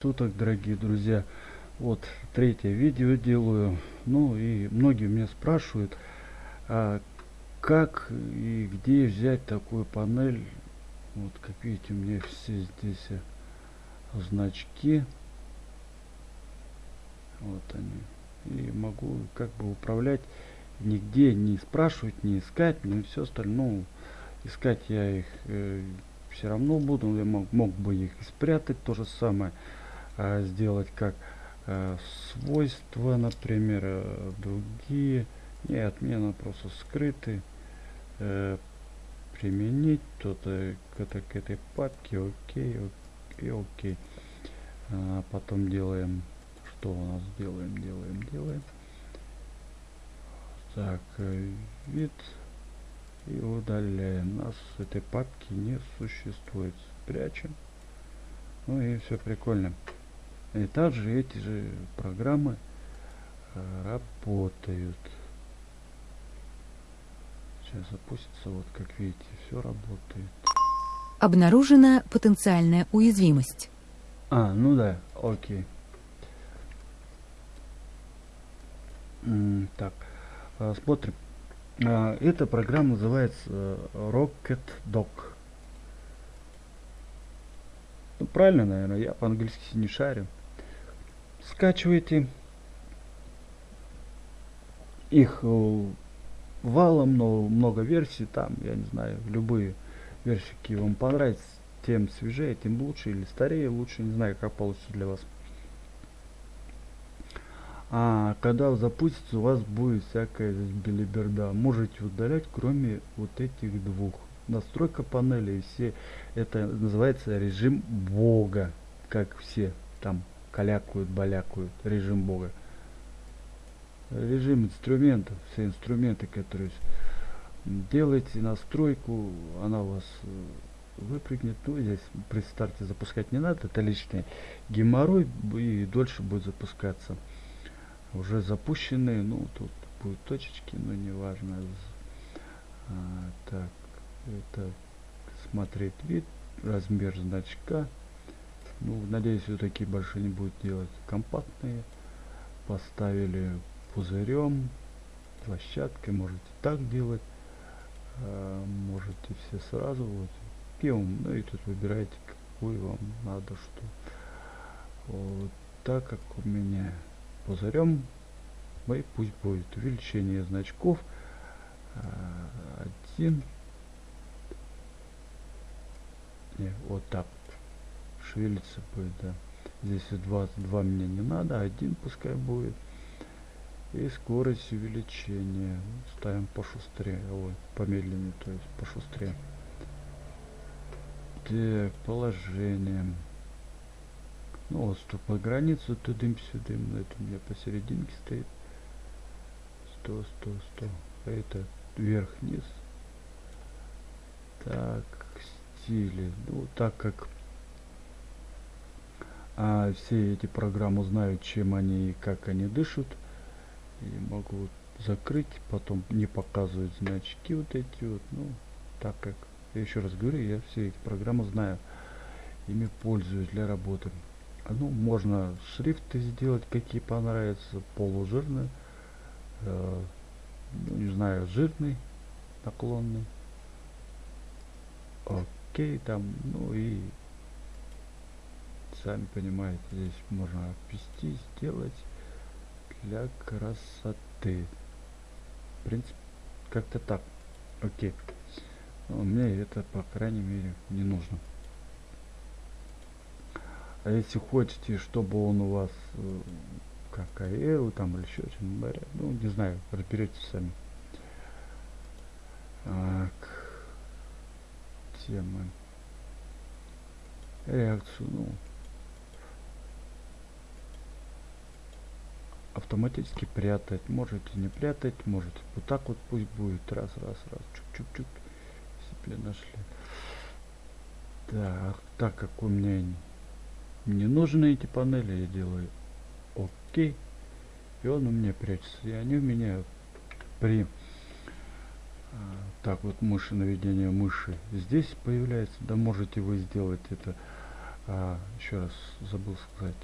суток дорогие друзья. Вот третье видео делаю. Ну и многие меня спрашивают а как и где взять такую панель? Вот как видите у меня все здесь значки. Вот они. И могу как бы управлять. Нигде не спрашивать не искать не все остальное. Ну, искать я их э, все равно буду. Я мог, мог бы их спрятать. То же самое сделать как а, свойства, например, а, другие. Нет, мне надо просто скрыты. А, применить то-то к, к этой папке. Окей, окей, окей. А, потом делаем, что у нас делаем, делаем, делаем. Так, вид и удаляем. Нас этой папки не существует. Прячем. Ну и все прикольно. И также эти же программы э, работают. Сейчас запустится, вот как видите, все работает. Обнаружена потенциальная уязвимость. А, ну да, окей. так, э, смотрим. Эта программа называется э, Rocket Dock. Ну, правильно, наверное, я по-английски не шарю скачиваете их э, валом, но много версий там, я не знаю, любые версии, вам понравятся, тем свежее, тем лучше, или старее, лучше, не знаю, как получится для вас. А когда запустится, у вас будет всякая билиберда. Можете удалять, кроме вот этих двух. Настройка панели, и все, это называется режим Бога, как все там калякают, балякают, режим Бога. Режим инструментов, все инструменты, которые делаете настройку, она у вас э, выпрыгнет. Ну, здесь при старте запускать не надо, это лишний геморрой и дольше будет запускаться. Уже запущенные, ну, тут будут точечки, но не важно. А, так, это смотреть вид, размер значка. Ну, надеюсь, все такие большие не будет делать. Компактные. Поставили пузырем, площадкой. Можете так делать. А, можете все сразу. Вот. Пивом. Ну и тут выбираете, какую вам надо что. Вот так как у меня пузырем, мы пусть будет увеличение значков. А, один. Не, вот так шевелиться будет, да. Здесь 22 мне не надо, один пускай будет. И скорость увеличения. Ставим пошустрее, ой, помедленнее, то есть пошустрее. Так, положение. Ну вот, по границу тудым-сюдым, это у меня посерединке стоит. 100, 100, 100. А это вверх-вниз. Так, стили. Ну, так как а все эти программы знают, чем они и как они дышат. И могу закрыть, потом не показывать значки вот эти вот. Ну, так как, я еще раз говорю, я все эти программы знаю. Ими пользуюсь для работы. Ну, можно шрифты сделать, какие понравятся, полужирные. Э, ну, не знаю, жирный, наклонный. Окей, там, ну и сами понимаете, здесь можно обвести, сделать для красоты. В принципе, как-то так. Окей. Но мне это, по крайней мере, не нужно. А если хотите, чтобы он у вас э, как AEL там или еще что-нибудь, ну, не знаю, разберитесь сами. Так. Темы. Реакцию, ну, автоматически прятать. Можете не прятать, можете вот так вот пусть будет. Раз, раз, раз. Чук-чук-чук. Себе нашли. Так, так как у меня не нужны эти панели, я делаю окей. И он у меня прячется. И они у меня при а, так вот мыши наведение мыши здесь появляется. Да можете вы сделать это А, еще раз забыл сказать.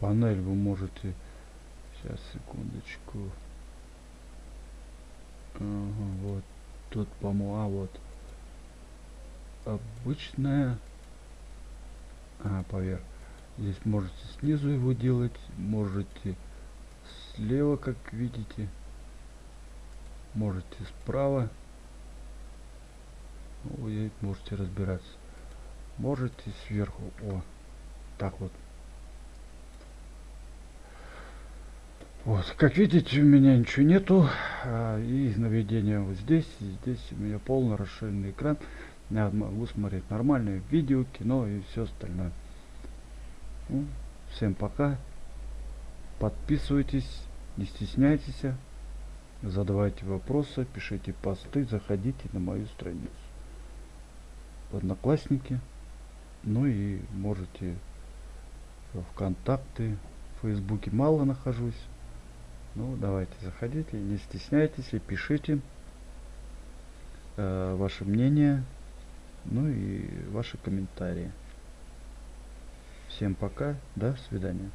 Панель вы можете... Сейчас, секундочку. Ага, вот. Тут, по-моему, а вот. Обычная... А, поверх. Здесь можете снизу его делать, можете слева, как видите. Можете справа. Вы можете разбираться. Можете сверху. О, так вот. Вот, как видите, у меня ничего нету. А, и наведение вот здесь. Здесь у меня полный расширенный экран. Я могу смотреть нормальное видео, кино и все остальное. Ну, всем пока. Подписывайтесь, не стесняйтесь. Задавайте вопросы, пишите посты, заходите на мою страницу. В Одноклассники. Ну и можете в ВКонтакте, в Фейсбуке мало нахожусь. Ну, давайте заходите, не стесняйтесь и пишите э, ваше мнение, ну и ваши комментарии. Всем пока, до свидания.